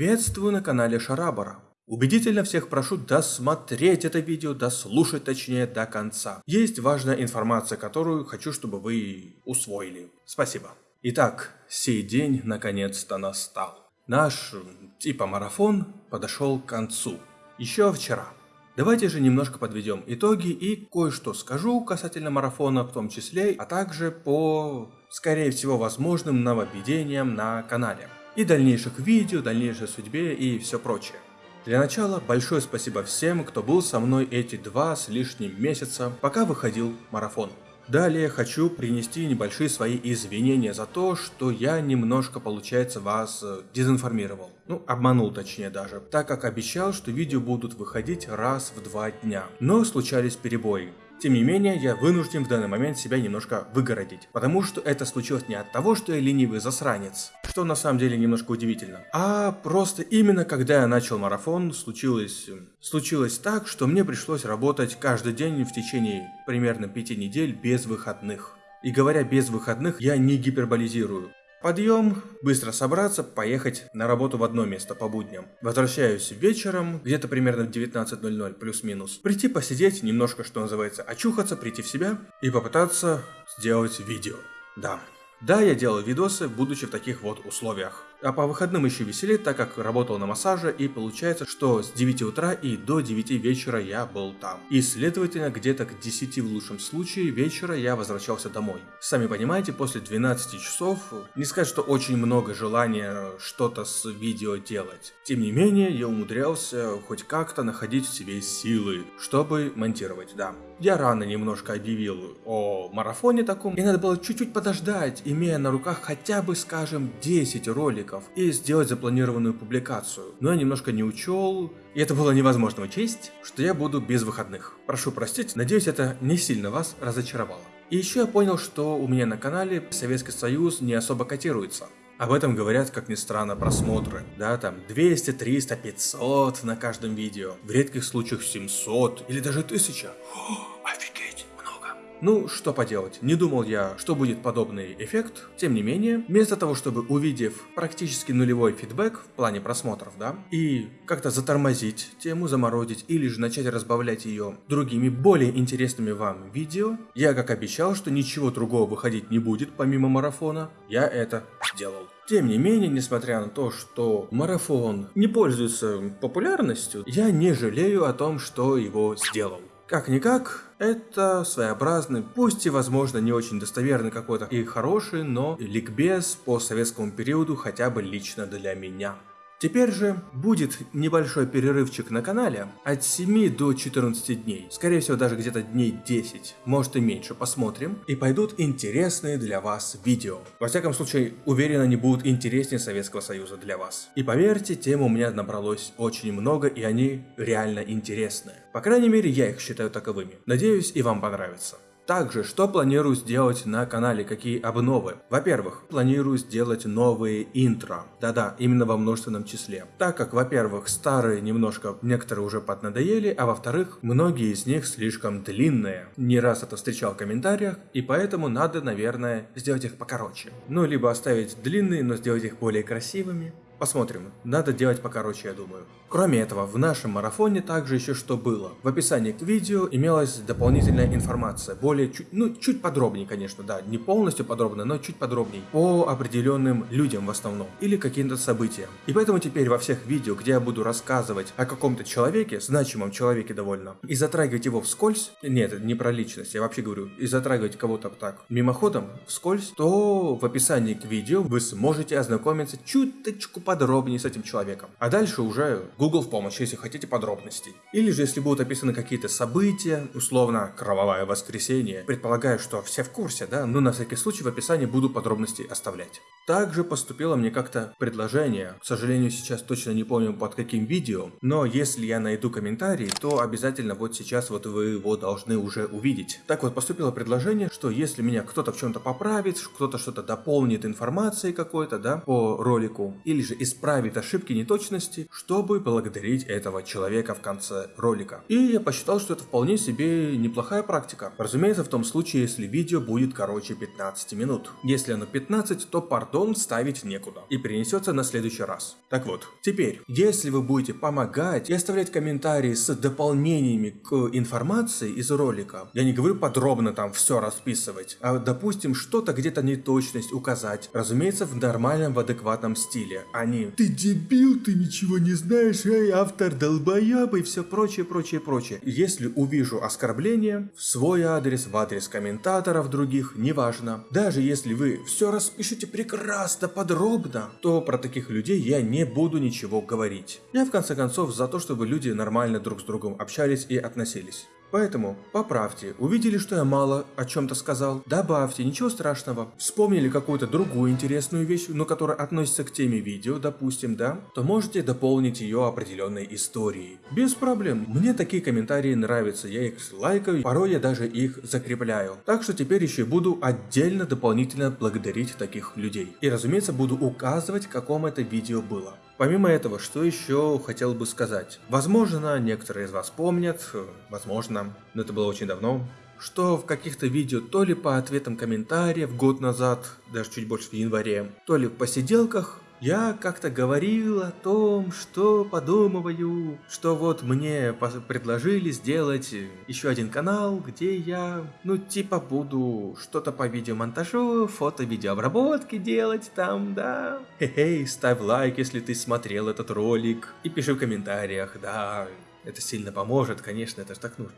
Приветствую на канале Шарабара. Убедительно всех прошу досмотреть это видео, дослушать точнее до конца. Есть важная информация, которую хочу, чтобы вы усвоили. Спасибо. Итак, сей день наконец-то настал. Наш, типа марафон, подошел к концу. Еще вчера. Давайте же немножко подведем итоги и кое-что скажу касательно марафона в том числе, а также по, скорее всего, возможным нововведениям на канале и дальнейших видео, дальнейшей судьбе и все прочее. Для начала большое спасибо всем, кто был со мной эти два с лишним месяца, пока выходил марафон. Далее хочу принести небольшие свои извинения за то, что я немножко, получается, вас э, дезинформировал. Ну, обманул точнее даже, так как обещал, что видео будут выходить раз в два дня. Но случались перебои. Тем не менее, я вынужден в данный момент себя немножко выгородить, потому что это случилось не от того, что я ленивый засранец, что на самом деле немножко удивительно, а просто именно когда я начал марафон, случилось, случилось так, что мне пришлось работать каждый день в течение примерно пяти недель без выходных. И говоря без выходных, я не гиперболизирую. Подъем, быстро собраться, поехать на работу в одно место по будням. Возвращаюсь вечером, где-то примерно в 19.00 плюс-минус. Прийти посидеть, немножко, что называется, очухаться, прийти в себя и попытаться сделать видео. Да, да, я делал видосы, будучи в таких вот условиях. А по выходным еще веселее, так как работал на массаже, и получается, что с 9 утра и до 9 вечера я был там. И следовательно, где-то к 10 в лучшем случае вечера я возвращался домой. Сами понимаете, после 12 часов, не сказать, что очень много желания что-то с видео делать. Тем не менее, я умудрялся хоть как-то находить в себе силы, чтобы монтировать, да. Я рано немножко объявил о марафоне таком, и надо было чуть-чуть подождать, имея на руках хотя бы, скажем, 10 роликов, и сделать запланированную публикацию. Но я немножко не учел, и это было невозможно учесть, что я буду без выходных. Прошу простить, надеюсь это не сильно вас разочаровало. И еще я понял, что у меня на канале Советский Союз не особо котируется. Об этом говорят, как ни странно, просмотры. Да, там 200, 300, 500 на каждом видео. В редких случаях 700 или даже 1000. Офигеть! Ну, что поделать, не думал я, что будет подобный эффект. Тем не менее, вместо того, чтобы увидев практически нулевой фидбэк в плане просмотров, да, и как-то затормозить тему, заморозить, или же начать разбавлять ее другими более интересными вам видео, я как обещал, что ничего другого выходить не будет помимо марафона, я это сделал. Тем не менее, несмотря на то, что марафон не пользуется популярностью, я не жалею о том, что его сделал. Как-никак, это своеобразный, пусть и возможно не очень достоверный какой-то и хороший, но ликбез по советскому периоду хотя бы лично для меня. Теперь же будет небольшой перерывчик на канале от 7 до 14 дней, скорее всего даже где-то дней 10, может и меньше, посмотрим, и пойдут интересные для вас видео. Во всяком случае, уверен, они будут интереснее Советского Союза для вас. И поверьте, тем у меня набралось очень много, и они реально интересные. По крайней мере, я их считаю таковыми. Надеюсь, и вам понравится. Также, что планирую сделать на канале, какие обновы? Во-первых, планирую сделать новые интро. Да-да, именно во множественном числе. Так как, во-первых, старые немножко некоторые уже поднадоели, а во-вторых, многие из них слишком длинные. Не раз это встречал в комментариях, и поэтому надо, наверное, сделать их покороче. Ну, либо оставить длинные, но сделать их более красивыми. Посмотрим. Надо делать покороче, я думаю. Кроме этого, в нашем марафоне также еще что было. В описании к видео имелась дополнительная информация, более чуть, ну чуть подробнее, конечно, да, не полностью подробно, но чуть подробнее, по определенным людям в основном, или каким-то событиям. И поэтому теперь во всех видео, где я буду рассказывать о каком-то человеке, значимом человеке довольно, и затрагивать его вскользь, нет, не про личность, я вообще говорю, и затрагивать кого-то так мимоходом, вскользь, то в описании к видео вы сможете ознакомиться чуточку подробнее с этим человеком. А дальше уже Google в помощь, если хотите подробностей. Или же если будут описаны какие-то события, условно кровавое воскресенье, предполагаю, что все в курсе, да, но на всякий случай в описании буду подробности оставлять. Также поступило мне как-то предложение, к сожалению сейчас точно не помню под каким видео, но если я найду комментарий, то обязательно вот сейчас вот вы его должны уже увидеть. Так вот поступило предложение, что если меня кто-то в чем-то поправит, кто-то что-то дополнит информацией какой-то, да, по ролику, или же исправит ошибки неточности, чтобы благодарить этого человека в конце ролика. И я посчитал, что это вполне себе неплохая практика. Разумеется, в том случае, если видео будет короче 15 минут. Если оно 15, то пардон ставить некуда и перенесется на следующий раз. Так вот, теперь, если вы будете помогать и оставлять комментарии с дополнениями к информации из ролика, я не говорю подробно там все расписывать, а допустим что-то где-то неточность указать, разумеется в нормальном, в адекватном стиле, а не «ты дебил, ты ничего не знаешь, эй, автор долбоеб» и все прочее, прочее, прочее. Если увижу оскорбление в свой адрес, в адрес комментаторов других, неважно. Даже если вы все распишете прекрасно, подробно, то про таких людей я не буду ничего говорить. Я в конце концов за то, чтобы люди нормально друг с другом общались и относились. Поэтому поправьте, увидели, что я мало о чем-то сказал, добавьте, ничего страшного. Вспомнили какую-то другую интересную вещь, но которая относится к теме видео, допустим, да, то можете дополнить ее определенной историей. Без проблем. Мне такие комментарии нравятся, я их лайкаю, порой я даже их закрепляю. Так что теперь еще буду отдельно дополнительно благодарить таких людей. И разумеется буду указывать, каком это видео было. Помимо этого, что еще хотел бы сказать? Возможно, некоторые из вас помнят, возможно, но это было очень давно, что в каких-то видео то ли по ответам комментариев год назад, даже чуть больше в январе, то ли в посиделках я как-то говорил о том, что подумываю, что вот мне предложили сделать еще один канал, где я, ну типа буду что-то по видеомонтажу, фото-видеообработки делать там, да. Хе-хей, ставь лайк, если ты смотрел этот ролик, и пиши в комментариях, да, это сильно поможет, конечно, это же так нужно.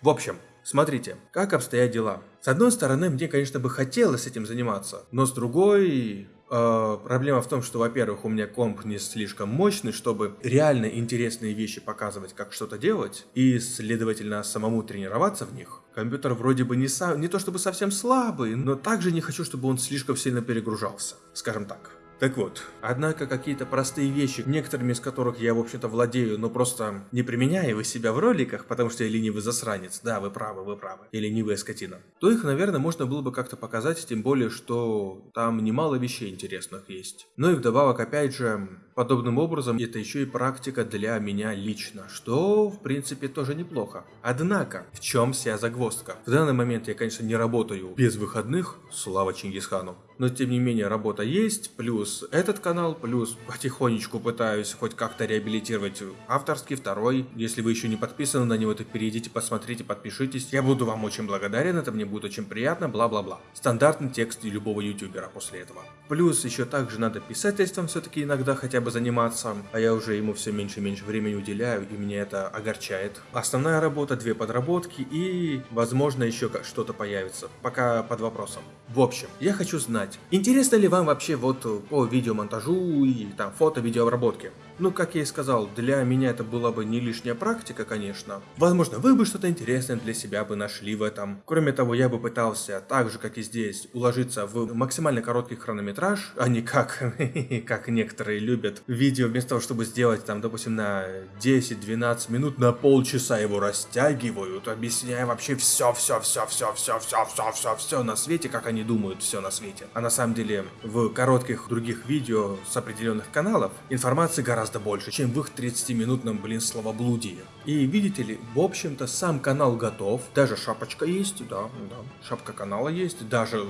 В общем, смотрите, как обстоят дела. С одной стороны, мне, конечно, бы хотелось этим заниматься, но с другой, проблема в том, что, во-первых, у меня комп не слишком мощный, чтобы реально интересные вещи показывать, как что-то делать, и, следовательно, самому тренироваться в них. Компьютер вроде бы не, са не то чтобы совсем слабый, но также не хочу, чтобы он слишком сильно перегружался, скажем так. Так вот, однако какие-то простые вещи, некоторыми из которых я, в общем-то, владею, но просто не применяю их себя в роликах, потому что я ленивый засранец, да, вы правы, вы правы, и ленивая скотина, то их, наверное, можно было бы как-то показать, тем более, что там немало вещей интересных есть. Ну и вдобавок, опять же, подобным образом это еще и практика для меня лично, что, в принципе, тоже неплохо. Однако, в чем вся загвоздка? В данный момент я, конечно, не работаю без выходных, слава Чингисхану, но тем не менее работа есть, плюс этот канал, плюс потихонечку пытаюсь хоть как-то реабилитировать авторский второй. Если вы еще не подписаны на него, то перейдите, посмотрите, подпишитесь. Я буду вам очень благодарен, это мне будет очень приятно, бла-бла-бла. Стандартный текст любого ютубера после этого. Плюс еще также надо писательством все-таки иногда хотя бы заниматься, а я уже ему все меньше и меньше времени уделяю, и мне это огорчает. Основная работа, две подработки и, возможно, еще что-то появится, пока под вопросом. В общем, я хочу знать, интересно ли вам вообще вот э, по видеомонтажу и там фото-видеообработке. Ну, как я и сказал, для меня это была бы не лишняя практика, конечно. Возможно, вы бы что-то интересное для себя бы нашли в этом. Кроме того, я бы пытался, так же как и здесь, уложиться в максимально короткий хронометраж, а не как, как некоторые любят, видео вместо того, чтобы сделать там, допустим, на 10-12 минут, на полчаса его растягивают, объясняя вообще все, все, все, все, все, все, все, все, все на свете, как они думают, все на свете. А на самом деле в коротких других видео с определенных каналов информации гораздо гораздо больше, чем в их 30-минутном, блин, словоблудии. И видите ли, в общем-то, сам канал готов, даже шапочка есть, да, да, шапка канала есть, даже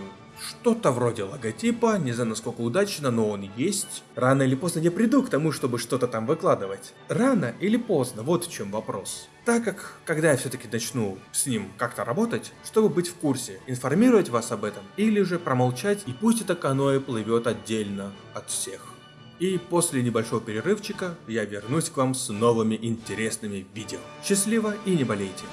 что-то вроде логотипа, не знаю насколько удачно, но он есть. Рано или поздно я приду к тому, чтобы что-то там выкладывать. Рано или поздно, вот в чем вопрос. Так как, когда я все-таки начну с ним как-то работать, чтобы быть в курсе, информировать вас об этом, или же промолчать, и пусть это каноэ плывет отдельно от всех. И после небольшого перерывчика я вернусь к вам с новыми интересными видео. Счастливо и не болейте!